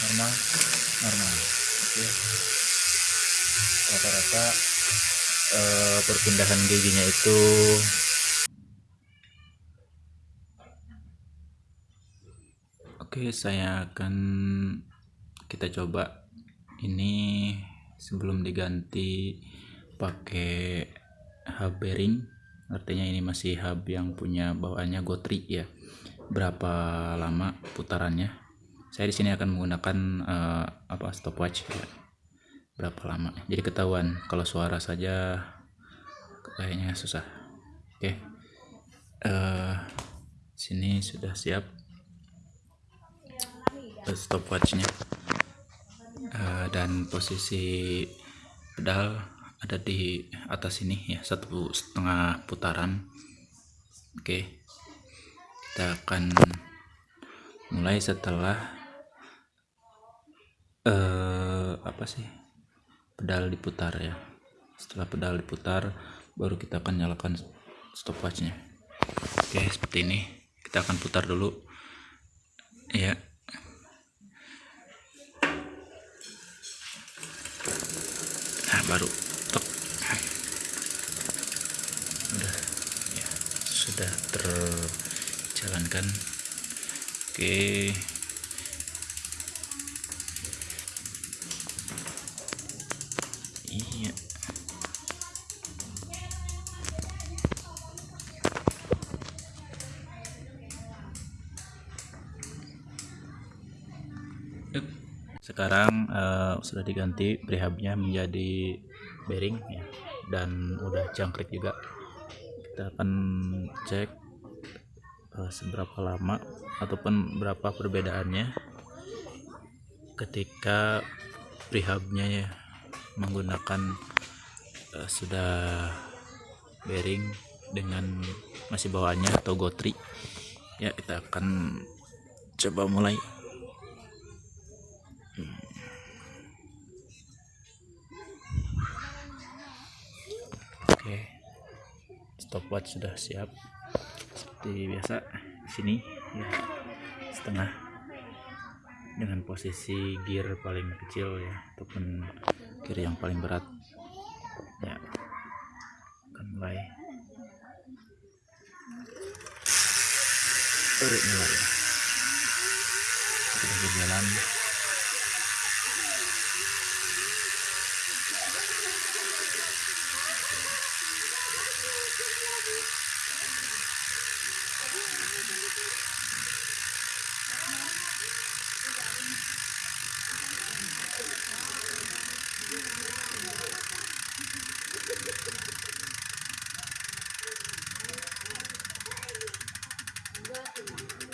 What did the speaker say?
normal normal oke rata-rata eh, perpindahan giginya itu Oke, saya akan kita coba ini sebelum diganti pakai hub bearing. Artinya ini masih hub yang punya bawaannya gotri ya. Berapa lama putarannya? Saya di sini akan menggunakan eh, apa stopwatch ya. Berapa lama? Jadi ketahuan kalau suara saja kayaknya susah. Oke. Eh, sini sudah siap stopwatchnya uh, dan posisi pedal ada di atas ini ya satu setengah putaran oke kita akan mulai setelah uh, apa sih? Pedal diputar ya. Setelah pedal diputar baru kita akan nyalakan stopwatchnya. Oke seperti ini. Kita akan putar dulu. Ya baru. Tek sudah ya sudah terjalankan oke. Iya. Sekarang uh, sudah diganti prehabnya menjadi bearing ya. Dan udah jangkrik juga. Kita akan cek seberapa lama ataupun berapa perbedaannya ketika prehabnya ya menggunakan uh, sudah bearing dengan masih bawaannya atau gotri. Ya kita akan coba mulai. Oke, stopwatch sudah siap. Seperti biasa, sini ya setengah dengan posisi gear paling kecil ya, ataupun gear yang paling berat. Ya, akan mulai. Tarik mulai. Sudah berjalan. Thank you.